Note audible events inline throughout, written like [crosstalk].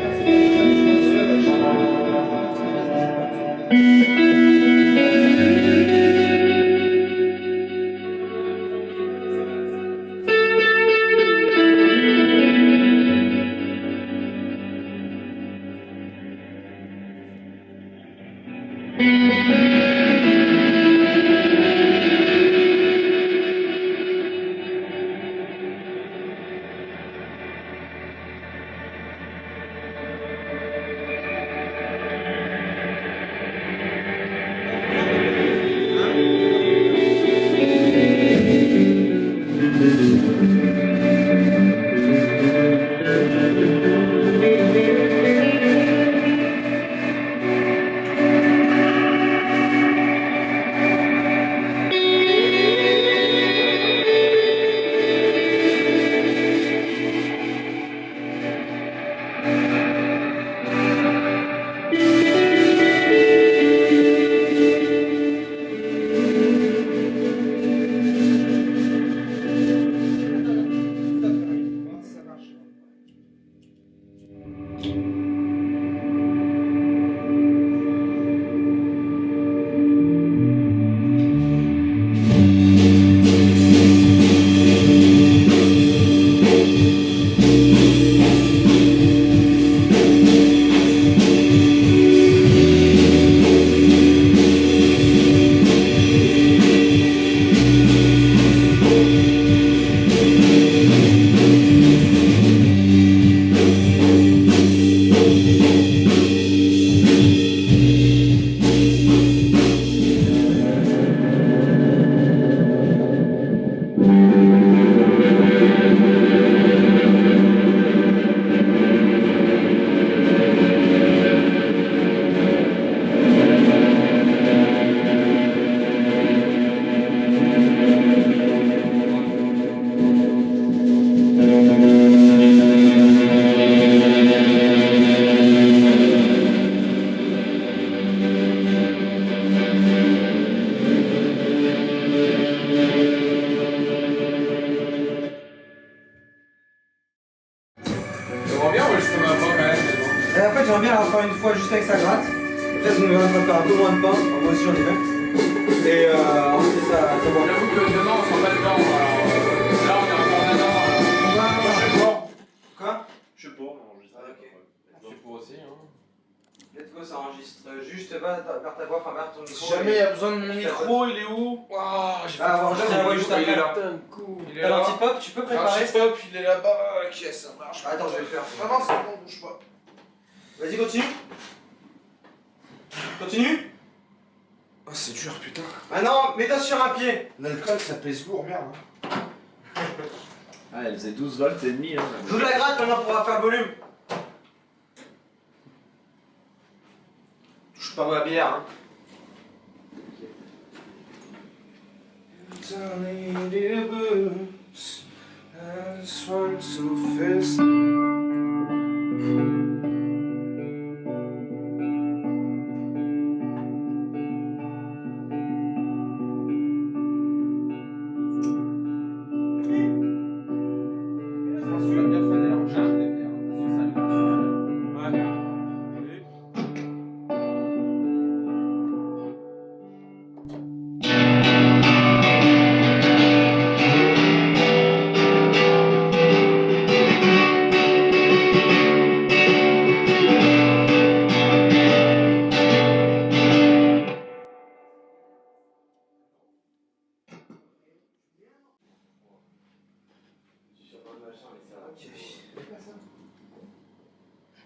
Amen. Fois juste avec sa gratte. Peut-être qu'on va faire un peu moins de pain. Enfin, moi aussi, j'en ai fait. Et euh, ensuite, ça, ça va. J'avoue que demain on s'en bat dedans. alors, Là on est encore dedans. Je sais pas. Quoi? Je sais pas, on enregistre. Ah, ok. Je sais pas aussi. Hein. Let's go, ça enregistre. Juste va vers ta voix, enfin vers ton micro. Si jamais il y a besoin de mon micro, il est où? Waouh, j'ai Ah, la juste Il est là. Il est là. l'antipop, tu peux préparer Pop, il est là-bas. Ok, ça marche. Attends, je vais le faire. C'est bon, bouge pas. Vas-y, continue. Continue. Oh, c'est dur, putain. Maintenant, mets-toi sur un pied. L'alcool, ça pèse lourd, merde. [laughs] Ah, elle faisait 12 volts et demi. Hein, Joue de la gratte, maintenant, pour faire volume. Touche pas ma bière, hein.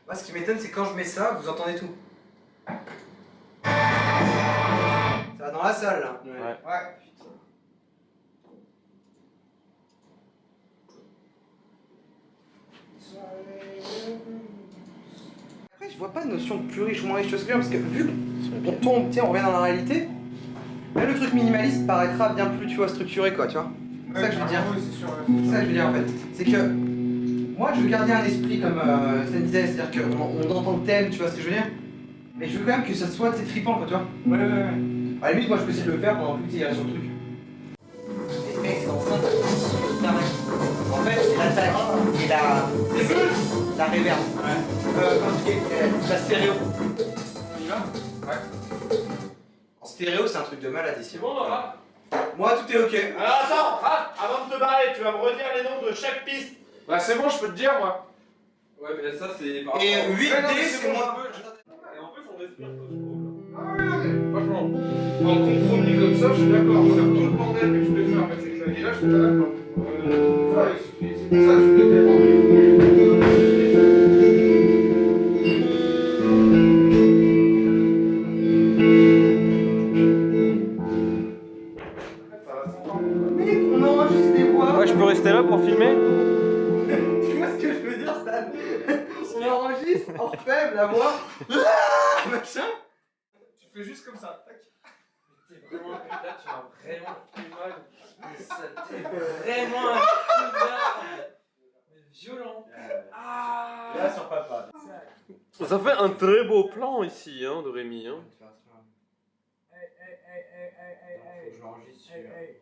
Moi, ce qui m'étonne, c'est quand je mets ça, vous entendez tout. Ça va dans la salle, là. Ouais. Ouais, putain. Après, je vois pas de notion de plus riche ou moins riche, tu vois ce que je veux dire Parce que vu qu'on tombe, sais, on revient dans la réalité, là, le truc minimaliste paraîtra bien plus, tu vois, structuré, quoi, tu vois C'est ça que je veux dire. sûr. C'est ça que je veux dire en fait. C'est que moi je veux garder un esprit comme euh, disait, c'est-à-dire qu'on on entend le thème, tu vois ce que je veux dire? Mais je veux quand même que ça soit trippant quoi, tu vois? Ouais, ouais, ouais. À la limite, moi je peux essayer de le faire pendant que tu sur le truc. Et mec, c'est en train de En fait, c'est l'attaque et la. la reverb. Euh, comment tu dis, euh, la stéréo. On y va Ouais. En stéréo, c'est un truc de malade ici. C'est bon, on va Moi, tout est ok. Alors attends, ah, avant de te barrer, tu vas me redire les noms de chaque piste. Bah c'est bon, je peux te dire moi. Ouais, mais ça, c'est par Et rapport- 8D, Ouais, non, mais c'est bon, moi. je peux- je- Et en plus, on respire pas, je trouve. Ah ouais, non, mais franchement, en compromis comme ça, je suis d'accord. Faire tout le bordel que tu peux faire avec ces claviers là, je suis pas d'accord. Euh, c'est pour ça que je voulais fais juste comme ça. tac. T'es vraiment un putain, tu m'as vraiment fait mal. Mais ça t'es [laughs] vraiment un putain. Mais violent. Ah Là sur papa. Ça fait un très beau plan ici, hein, de Rémi. Hein. Faut que je l'enregistre celui-là.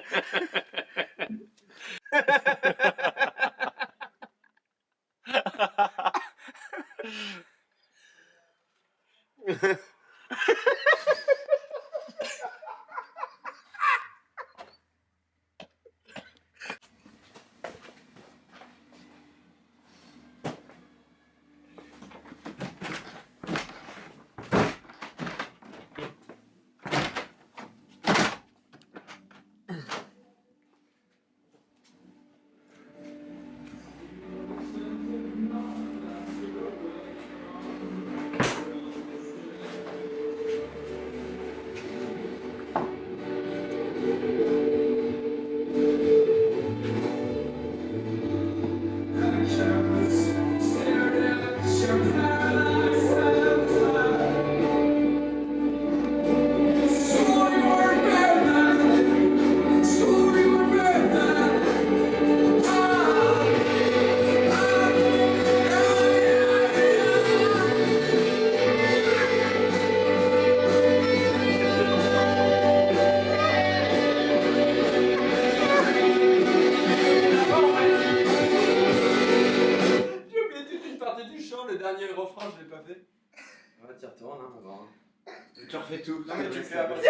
pas fait. Ouais, t'y retournes, hein, on va voir. Tu refais tout. Non, mais tu fais à après. Non,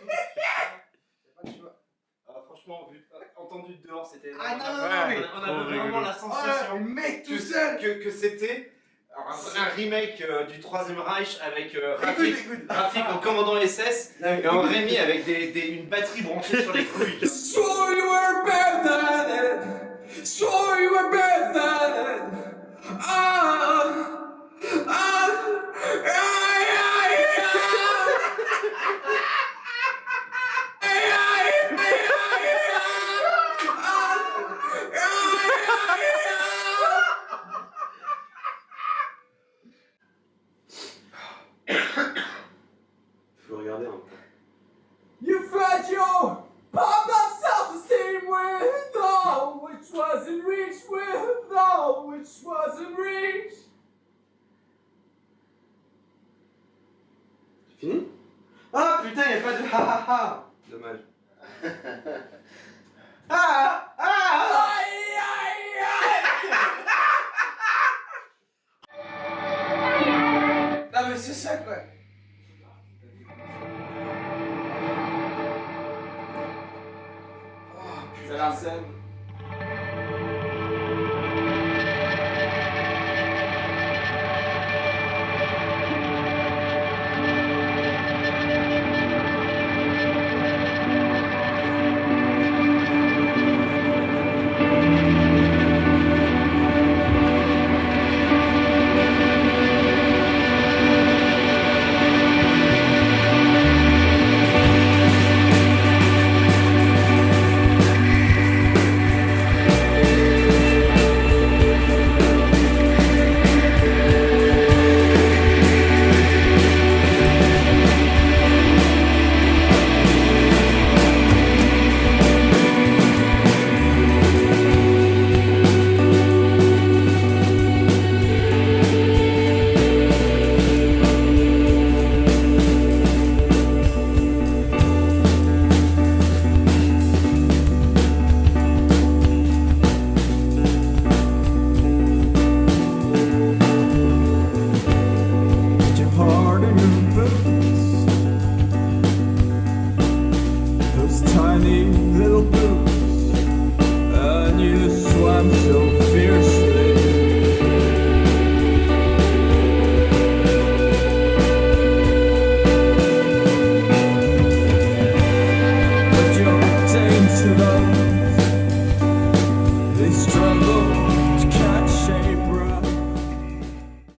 tout. Y'a pas de choix. Ah, franchement, vu, entendu de dehors, c'était. Ah non, non, non. On avait vraiment la sensation mec tout que, seul que, que c'était un, un remake euh, du Troisième Reich avec euh, Rafik, en commandant SS et en Rémi avec des, des- une batterie branchée sur les couilles. So you were better than it. So you were better Fini? Ah putain, il a pas de ha ha ha. Dommage. [laughs] ah Ah. Aïe mais c'est ça quoi. Oh putain C'est I'm so